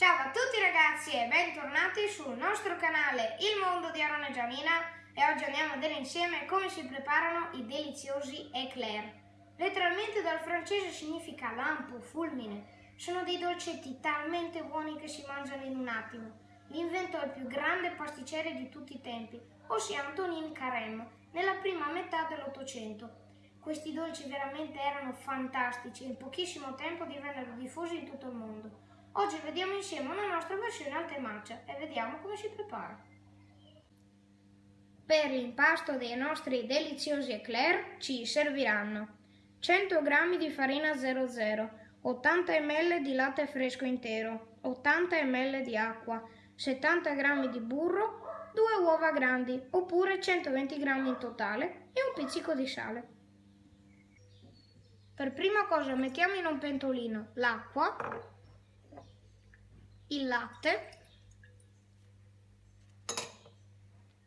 Ciao a tutti ragazzi e bentornati sul nostro canale Il Mondo di Aaron e Gianina e oggi andiamo a vedere insieme come si preparano i deliziosi eclair. Letteralmente dal francese significa lampo, fulmine. Sono dei dolcetti talmente buoni che si mangiano in un attimo. Li inventò il più grande pasticcere di tutti i tempi, ossia Antonin Carême, nella prima metà dell'Ottocento. Questi dolci veramente erano fantastici e in pochissimo tempo divennero diffusi in tutto il mondo. Oggi vediamo insieme una nostra versione al temaccia e vediamo come si prepara. Per l'impasto dei nostri deliziosi eclair ci serviranno 100 g di farina 00, 80 ml di latte fresco intero, 80 ml di acqua, 70 g di burro, 2 uova grandi oppure 120 g in totale e un pizzico di sale. Per prima cosa mettiamo in un pentolino l'acqua il latte,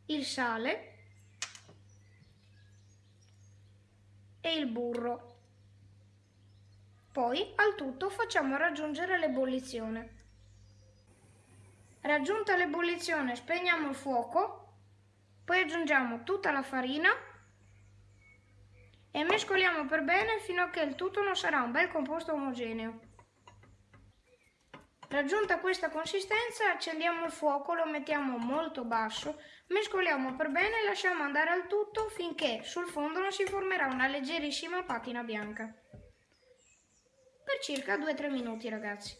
il sale e il burro. Poi al tutto facciamo raggiungere l'ebollizione. Raggiunta l'ebollizione spegniamo il fuoco, poi aggiungiamo tutta la farina e mescoliamo per bene fino a che il tutto non sarà un bel composto omogeneo. Raggiunta questa consistenza accendiamo il fuoco, lo mettiamo molto basso, mescoliamo per bene e lasciamo andare al tutto finché sul fondo non si formerà una leggerissima patina bianca. Per circa 2-3 minuti ragazzi.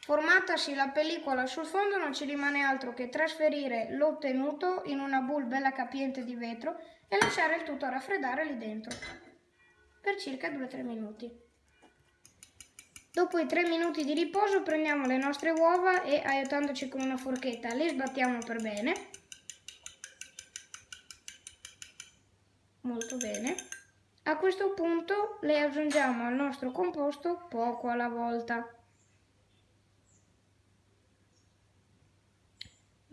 Formatasi la pellicola sul fondo non ci rimane altro che trasferire l'ottenuto in una boule bella capiente di vetro e lasciare il tutto raffreddare lì dentro per circa 2-3 minuti. Dopo i 3 minuti di riposo prendiamo le nostre uova e aiutandoci con una forchetta le sbattiamo per bene. Molto bene. A questo punto le aggiungiamo al nostro composto poco alla volta.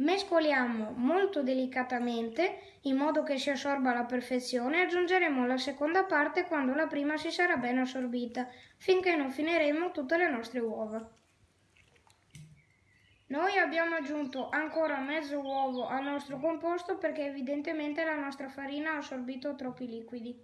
Mescoliamo molto delicatamente in modo che si assorba alla perfezione e aggiungeremo la seconda parte quando la prima si sarà ben assorbita, finché non finiremo tutte le nostre uova. Noi abbiamo aggiunto ancora mezzo uovo al nostro composto perché evidentemente la nostra farina ha assorbito troppi liquidi.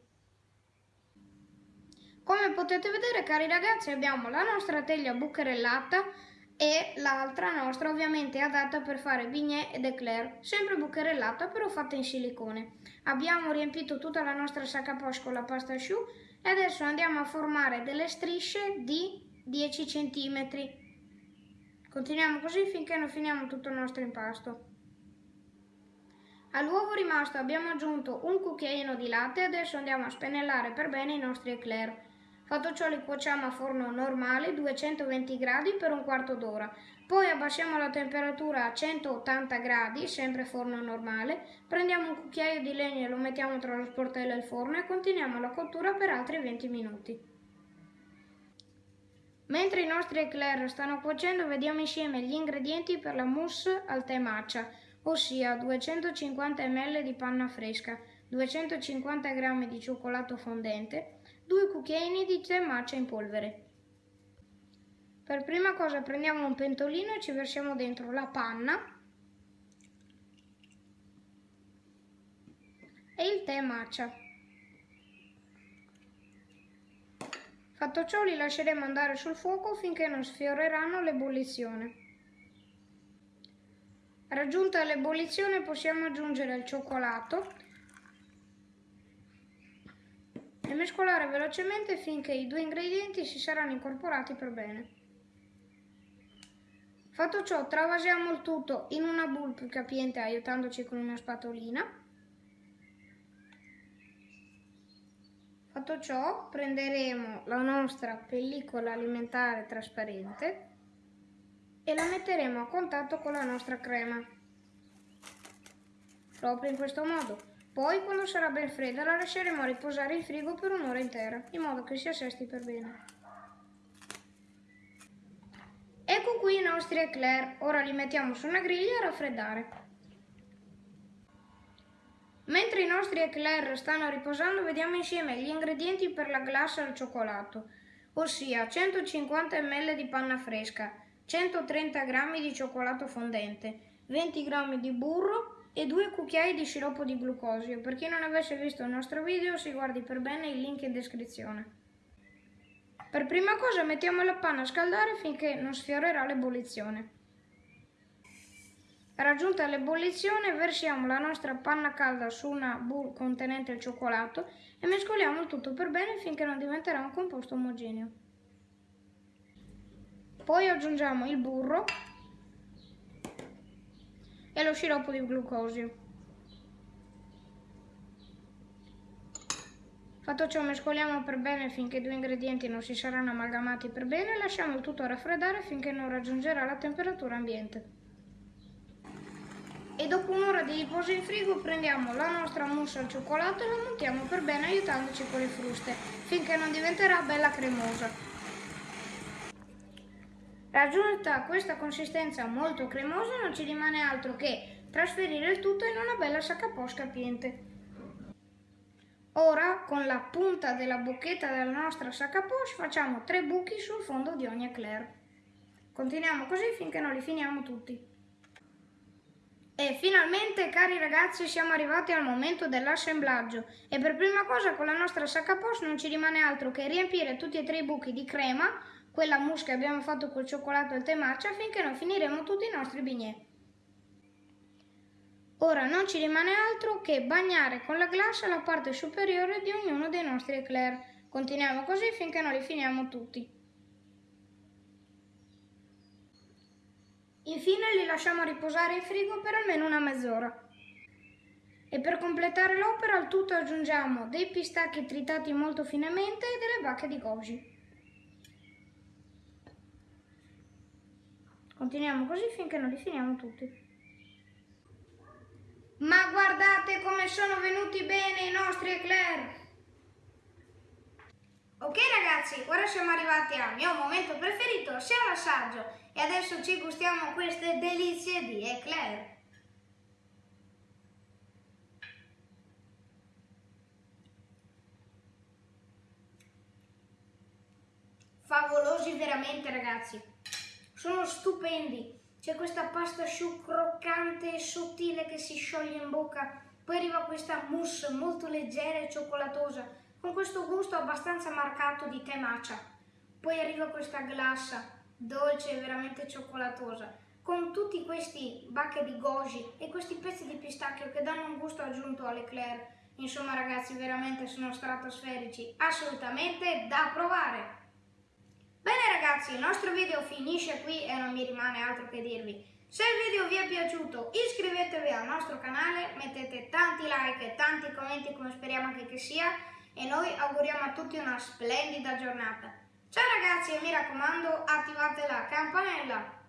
Come potete vedere cari ragazzi abbiamo la nostra teglia bucherellata e l'altra nostra ovviamente è adatta per fare bignè ed eclair, sempre bucherellata però fatta in silicone. Abbiamo riempito tutta la nostra sacca poche con la pasta asciù e adesso andiamo a formare delle strisce di 10 cm. Continuiamo così finché non finiamo tutto il nostro impasto. All'uovo rimasto abbiamo aggiunto un cucchiaino di latte e adesso andiamo a spennellare per bene i nostri eclair. Fatto ciò li cuociamo a forno normale 220 gradi per un quarto d'ora. Poi abbassiamo la temperatura a 180 gradi, sempre forno normale. Prendiamo un cucchiaio di legno e lo mettiamo tra lo sportello e il forno e continuiamo la cottura per altri 20 minuti. Mentre i nostri eclair stanno cuocendo vediamo insieme gli ingredienti per la mousse al tè matcha, ossia 250 ml di panna fresca, 250 g di cioccolato fondente, 2 cucchiaini di tè matcha in polvere. Per prima cosa prendiamo un pentolino e ci versiamo dentro la panna e il tè matcha. Fatto ciò li lasceremo andare sul fuoco finché non sfioreranno l'ebollizione. Raggiunta l'ebollizione possiamo aggiungere il cioccolato e mescolare velocemente finché i due ingredienti si saranno incorporati per bene. Fatto ciò, travasiamo il tutto in una boule più capiente aiutandoci con una spatolina. Fatto ciò, prenderemo la nostra pellicola alimentare trasparente e la metteremo a contatto con la nostra crema. Proprio in questo modo. Poi, quando sarà ben fredda, la lasceremo riposare in frigo per un'ora intera, in modo che si assesti per bene. Ecco qui i nostri eclair, ora li mettiamo su una griglia a raffreddare. Mentre i nostri eclair stanno riposando, vediamo insieme gli ingredienti per la glassa al cioccolato. ossia 150 ml di panna fresca, 130 g di cioccolato fondente, 20 g di burro e 2 cucchiai di sciroppo di glucosio. Per chi non avesse visto il nostro video si guardi per bene il link in descrizione. Per prima cosa mettiamo la panna a scaldare finché non sfiorerà l'ebollizione. Raggiunta l'ebollizione versiamo la nostra panna calda su una bowl contenente il cioccolato e mescoliamo il tutto per bene finché non diventerà un composto omogeneo. Poi aggiungiamo il burro e lo sciroppo di glucosio. Fatto ciò mescoliamo per bene finché i due ingredienti non si saranno amalgamati per bene e lasciamo il tutto raffreddare finché non raggiungerà la temperatura ambiente e dopo un'ora di riposo in frigo prendiamo la nostra mousse al cioccolato e la montiamo per bene aiutandoci con le fruste finché non diventerà bella cremosa. Raggiunta questa consistenza molto cremosa non ci rimane altro che trasferire il tutto in una bella sacca poche capiente. Ora con la punta della bocchetta della nostra sacca poche facciamo tre buchi sul fondo di ogni eclair. Continuiamo così finché non li finiamo tutti. E finalmente, cari ragazzi, siamo arrivati al momento dell'assemblaggio e per prima cosa con la nostra sacca post non ci rimane altro che riempire tutti e tre i buchi di crema, quella mousse che abbiamo fatto col cioccolato e il tè matcha, finché non finiremo tutti i nostri bignè. Ora non ci rimane altro che bagnare con la glassa la parte superiore di ognuno dei nostri eclair. Continuiamo così finché non li finiamo tutti. Infine li lasciamo riposare in frigo per almeno una mezz'ora. E per completare l'opera al tutto aggiungiamo dei pistacchi tritati molto finemente e delle bacche di goji. Continuiamo così finché non li finiamo tutti. Ma guardate come sono venuti bene i nostri eclair! Ok ragazzi, ora siamo arrivati al mio momento preferito, sia l'assaggio. E adesso ci gustiamo queste delizie di eclair. Favolosi veramente ragazzi, sono stupendi. C'è questa pasta asciù croccante e sottile che si scioglie in bocca, poi arriva questa mousse molto leggera e cioccolatosa con questo gusto abbastanza marcato di tè matcha. Poi arriva questa glassa dolce e veramente cioccolatosa, con tutti questi bacche di goji e questi pezzi di pistacchio che danno un gusto aggiunto all'eclair. Insomma ragazzi, veramente sono stratosferici, assolutamente da provare! Bene ragazzi, il nostro video finisce qui e non mi rimane altro che dirvi. Se il video vi è piaciuto iscrivetevi al nostro canale, mettete tanti like e tanti commenti come speriamo anche che sia e noi auguriamo a tutti una splendida giornata. Ciao ragazzi e mi raccomando attivate la campanella